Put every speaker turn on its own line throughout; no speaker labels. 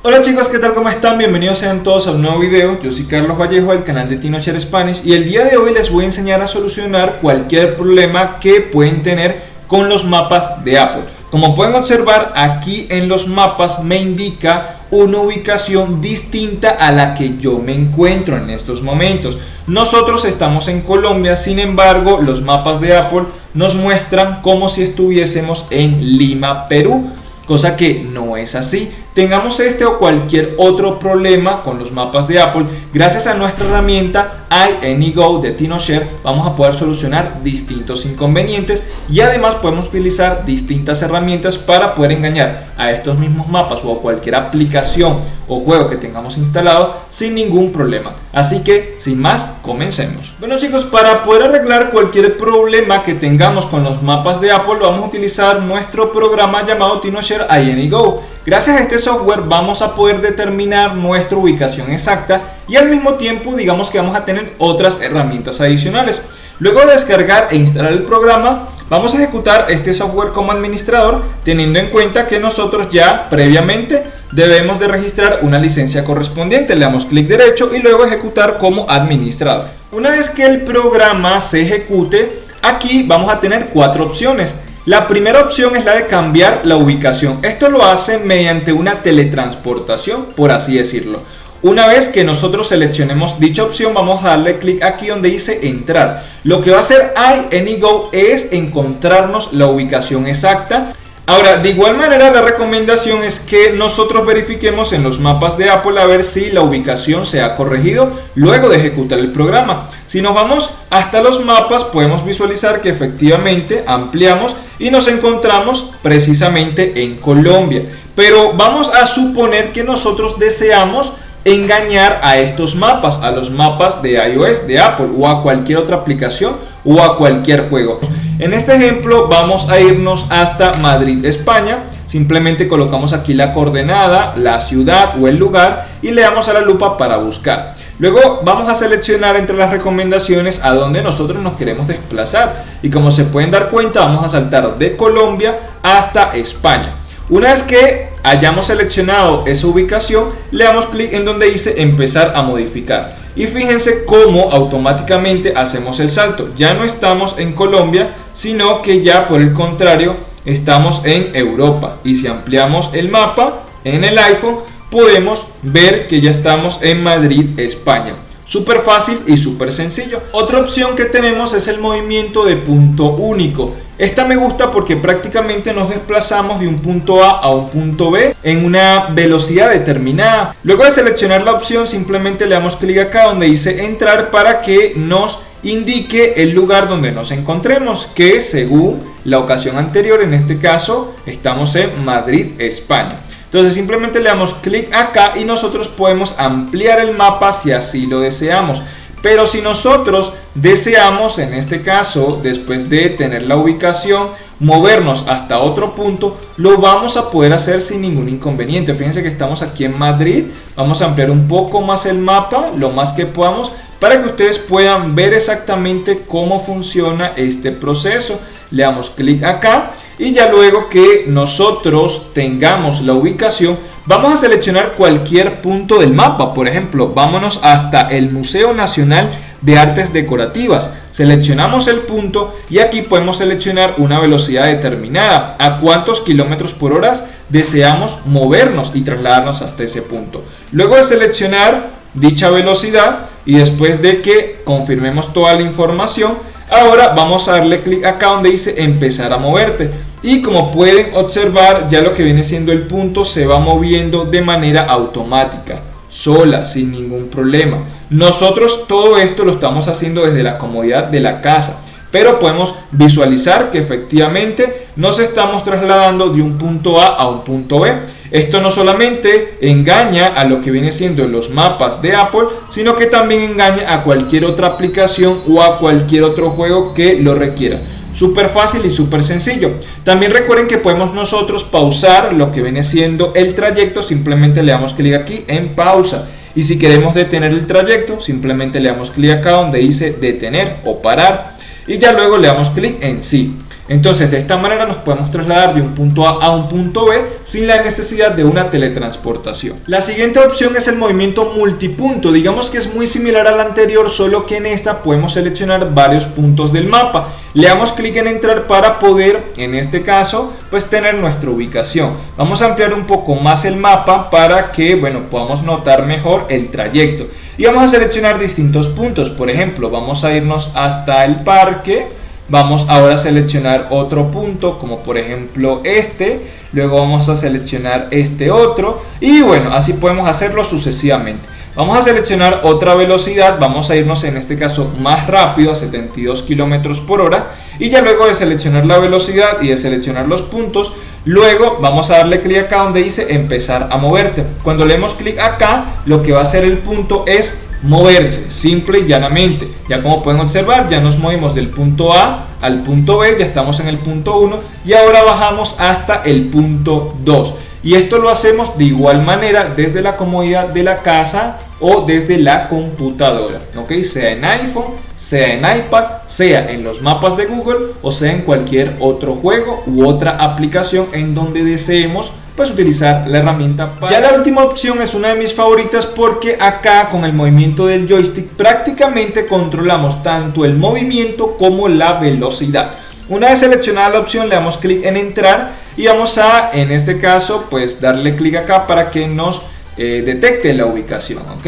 Hola chicos, ¿qué tal? ¿Cómo están? Bienvenidos sean todos a un nuevo video. Yo soy Carlos Vallejo del canal de TinoShare Spanish y el día de hoy les voy a enseñar a solucionar cualquier problema que pueden tener con los mapas de Apple. Como pueden observar aquí en los mapas me indica una ubicación distinta a la que yo me encuentro en estos momentos. Nosotros estamos en Colombia, sin embargo los mapas de Apple nos muestran como si estuviésemos en Lima, Perú cosa que no es así. Tengamos este o cualquier otro problema con los mapas de Apple, gracias a nuestra herramienta iAnyGo de TinoShare vamos a poder solucionar distintos inconvenientes y además podemos utilizar distintas herramientas para poder engañar a estos mismos mapas o a cualquier aplicación o juego que tengamos instalado sin ningún problema. Así que sin más, comencemos. Bueno chicos, para poder arreglar cualquier problema que tengamos con los mapas de Apple vamos a utilizar nuestro programa llamado TinoShare iAnyGo Gracias a este software vamos a poder determinar nuestra ubicación exacta y al mismo tiempo digamos que vamos a tener otras herramientas adicionales. Luego de descargar e instalar el programa, vamos a ejecutar este software como administrador teniendo en cuenta que nosotros ya previamente debemos de registrar una licencia correspondiente. Le damos clic derecho y luego ejecutar como administrador. Una vez que el programa se ejecute, aquí vamos a tener cuatro opciones. La primera opción es la de cambiar la ubicación. Esto lo hace mediante una teletransportación, por así decirlo. Una vez que nosotros seleccionemos dicha opción, vamos a darle clic aquí donde dice entrar. Lo que va a hacer iAnyGo es encontrarnos la ubicación exacta Ahora, de igual manera la recomendación es que nosotros verifiquemos en los mapas de Apple a ver si la ubicación se ha corregido luego de ejecutar el programa. Si nos vamos hasta los mapas podemos visualizar que efectivamente ampliamos y nos encontramos precisamente en Colombia. Pero vamos a suponer que nosotros deseamos engañar a estos mapas, a los mapas de iOS, de Apple o a cualquier otra aplicación o a cualquier juego. En este ejemplo vamos a irnos hasta Madrid, España. Simplemente colocamos aquí la coordenada, la ciudad o el lugar y le damos a la lupa para buscar. Luego vamos a seleccionar entre las recomendaciones a donde nosotros nos queremos desplazar. Y como se pueden dar cuenta vamos a saltar de Colombia hasta España. Una vez que hayamos seleccionado esa ubicación, le damos clic en donde dice empezar a modificar. Y fíjense cómo automáticamente hacemos el salto. Ya no estamos en Colombia, sino que ya por el contrario estamos en Europa. Y si ampliamos el mapa en el iPhone, podemos ver que ya estamos en Madrid, España. Súper fácil y súper sencillo. Otra opción que tenemos es el movimiento de punto único. Esta me gusta porque prácticamente nos desplazamos de un punto A a un punto B en una velocidad determinada. Luego de seleccionar la opción simplemente le damos clic acá donde dice entrar para que nos indique el lugar donde nos encontremos que según la ocasión anterior en este caso estamos en Madrid, España. Entonces simplemente le damos clic acá y nosotros podemos ampliar el mapa si así lo deseamos. Pero si nosotros deseamos, en este caso, después de tener la ubicación, movernos hasta otro punto, lo vamos a poder hacer sin ningún inconveniente. Fíjense que estamos aquí en Madrid, vamos a ampliar un poco más el mapa, lo más que podamos, para que ustedes puedan ver exactamente cómo funciona este proceso. Le damos clic acá y ya luego que nosotros tengamos la ubicación, Vamos a seleccionar cualquier punto del mapa, por ejemplo, vámonos hasta el Museo Nacional de Artes Decorativas. Seleccionamos el punto y aquí podemos seleccionar una velocidad determinada, a cuántos kilómetros por hora deseamos movernos y trasladarnos hasta ese punto. Luego de seleccionar dicha velocidad y después de que confirmemos toda la información, ahora vamos a darle clic acá donde dice empezar a moverte. Y como pueden observar ya lo que viene siendo el punto se va moviendo de manera automática sola sin ningún problema. Nosotros todo esto lo estamos haciendo desde la comodidad de la casa pero podemos visualizar que efectivamente nos estamos trasladando de un punto A a un punto B esto no solamente engaña a lo que viene siendo los mapas de Apple, sino que también engaña a cualquier otra aplicación o a cualquier otro juego que lo requiera. Súper fácil y súper sencillo. También recuerden que podemos nosotros pausar lo que viene siendo el trayecto. Simplemente le damos clic aquí en pausa. Y si queremos detener el trayecto, simplemente le damos clic acá donde dice detener o parar. Y ya luego le damos clic en sí. Entonces de esta manera nos podemos trasladar de un punto A a un punto B sin la necesidad de una teletransportación. La siguiente opción es el movimiento multipunto, digamos que es muy similar al anterior solo que en esta podemos seleccionar varios puntos del mapa. Le damos clic en entrar para poder en este caso pues tener nuestra ubicación. Vamos a ampliar un poco más el mapa para que bueno podamos notar mejor el trayecto y vamos a seleccionar distintos puntos por ejemplo vamos a irnos hasta el parque vamos ahora a seleccionar otro punto como por ejemplo este. Luego vamos a seleccionar este otro. Y bueno así podemos hacerlo sucesivamente. Vamos a seleccionar otra velocidad. Vamos a irnos en este caso más rápido a 72 kilómetros por hora. Y ya luego de seleccionar la velocidad y de seleccionar los puntos Luego vamos a darle clic acá donde dice empezar a moverte. Cuando le demos clic acá, lo que va a hacer el punto es moverse, simple y llanamente. Ya como pueden observar, ya nos movimos del punto A al punto B, ya estamos en el punto 1 y ahora bajamos hasta el punto 2. Y esto lo hacemos de igual manera desde la comodidad de la casa o desde la computadora, ¿ok? Sea en iPhone, sea en iPad, sea en los mapas de Google o sea en cualquier otro juego u otra aplicación en donde deseemos pues utilizar la herramienta Ya la última opción es una de mis favoritas porque acá con el movimiento del joystick prácticamente controlamos tanto el movimiento como la velocidad. Una vez seleccionada la opción le damos clic en entrar y vamos a en este caso pues darle clic acá para que nos eh, detecte la ubicación, ¿ok?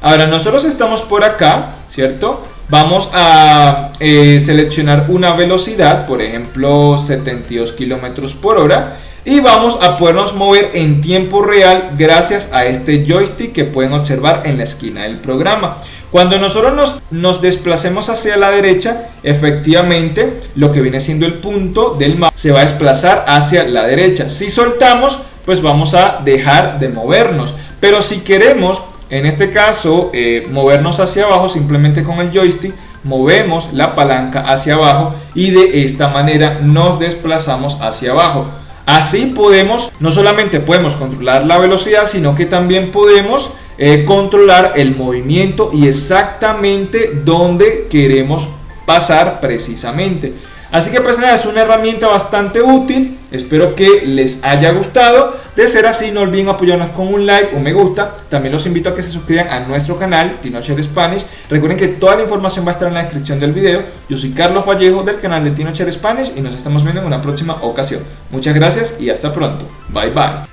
Ahora nosotros estamos por acá, ¿cierto? Vamos a eh, seleccionar una velocidad, por ejemplo 72 kilómetros por hora y vamos a podernos mover en tiempo real gracias a este joystick que pueden observar en la esquina del programa. Cuando nosotros nos, nos desplacemos hacia la derecha, efectivamente lo que viene siendo el punto del mapa se va a desplazar hacia la derecha. Si soltamos, pues vamos a dejar de movernos. Pero si queremos, en este caso, eh, movernos hacia abajo simplemente con el joystick, movemos la palanca hacia abajo y de esta manera nos desplazamos hacia abajo. Así podemos, no solamente podemos controlar la velocidad, sino que también podemos eh, controlar el movimiento y exactamente dónde queremos pasar precisamente. Así que pues es una herramienta bastante útil, espero que les haya gustado. De ser así, no olviden apoyarnos con un like, un me gusta. También los invito a que se suscriban a nuestro canal, Tinocher Spanish. Recuerden que toda la información va a estar en la descripción del video. Yo soy Carlos Vallejo del canal de Tinocher Spanish y nos estamos viendo en una próxima ocasión. Muchas gracias y hasta pronto. Bye bye.